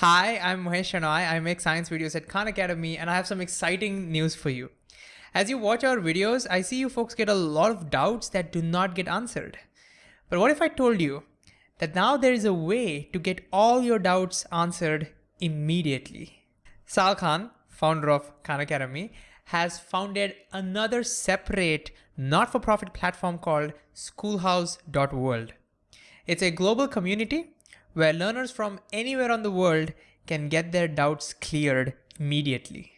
Hi, I'm Mahesh Shenoy. I make science videos at Khan Academy and I have some exciting news for you. As you watch our videos, I see you folks get a lot of doubts that do not get answered. But what if I told you that now there is a way to get all your doubts answered immediately? Sal Khan, founder of Khan Academy, has founded another separate not-for-profit platform called schoolhouse.world. It's a global community where learners from anywhere on the world can get their doubts cleared immediately.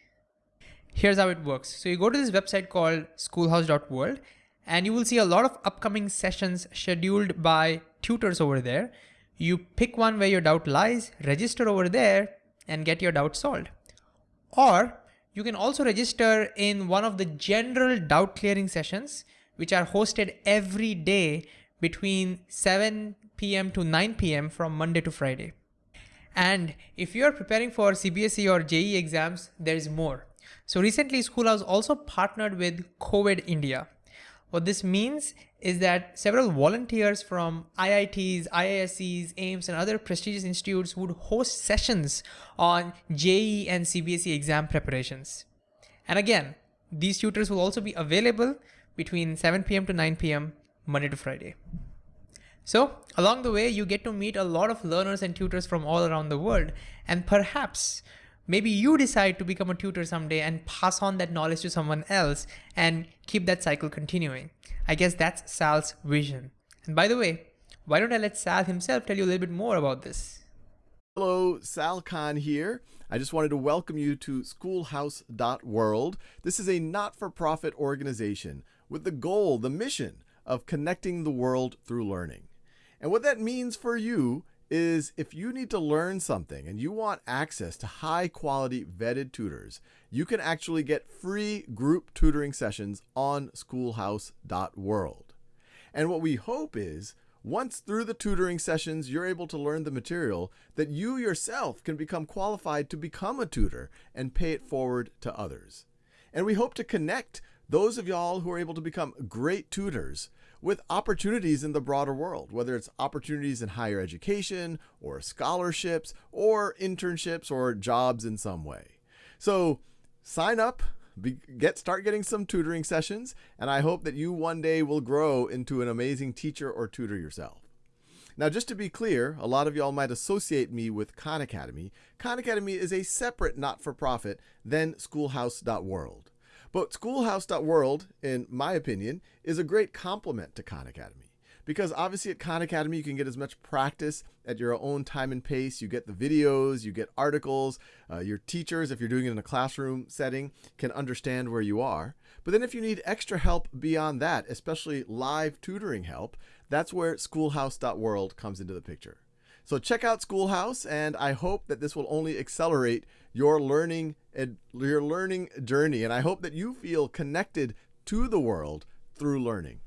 Here's how it works. So you go to this website called schoolhouse.world and you will see a lot of upcoming sessions scheduled by tutors over there. You pick one where your doubt lies, register over there and get your doubt solved. Or you can also register in one of the general doubt clearing sessions, which are hosted every day between 7 p.m. to 9 p.m. from Monday to Friday. And if you're preparing for CBSE or JEE exams, there's more. So recently Schoolhouse also partnered with COVID India. What this means is that several volunteers from IITs, IISCs, AIIMS, and other prestigious institutes would host sessions on JEE and CBSE exam preparations. And again, these tutors will also be available between 7 p.m. to 9 p.m. Monday to Friday. So along the way, you get to meet a lot of learners and tutors from all around the world. And perhaps maybe you decide to become a tutor someday and pass on that knowledge to someone else and keep that cycle continuing. I guess that's Sal's vision. And by the way, why don't I let Sal himself tell you a little bit more about this? Hello, Sal Khan here. I just wanted to welcome you to schoolhouse.world. This is a not-for-profit organization with the goal, the mission of connecting the world through learning. And what that means for you is if you need to learn something and you want access to high quality vetted tutors, you can actually get free group tutoring sessions on schoolhouse.world. And what we hope is once through the tutoring sessions, you're able to learn the material that you yourself can become qualified to become a tutor and pay it forward to others. And we hope to connect those of y'all who are able to become great tutors with opportunities in the broader world, whether it's opportunities in higher education or scholarships or internships or jobs in some way. So sign up, be, get start getting some tutoring sessions, and I hope that you one day will grow into an amazing teacher or tutor yourself. Now, just to be clear, a lot of y'all might associate me with Khan Academy. Khan Academy is a separate not-for-profit than Schoolhouse.world. But Schoolhouse.world, in my opinion, is a great complement to Khan Academy. Because obviously at Khan Academy, you can get as much practice at your own time and pace. You get the videos, you get articles. Uh, your teachers, if you're doing it in a classroom setting, can understand where you are. But then if you need extra help beyond that, especially live tutoring help, that's where Schoolhouse.world comes into the picture. So check out Schoolhouse, and I hope that this will only accelerate your learning your learning journey. And I hope that you feel connected to the world through learning.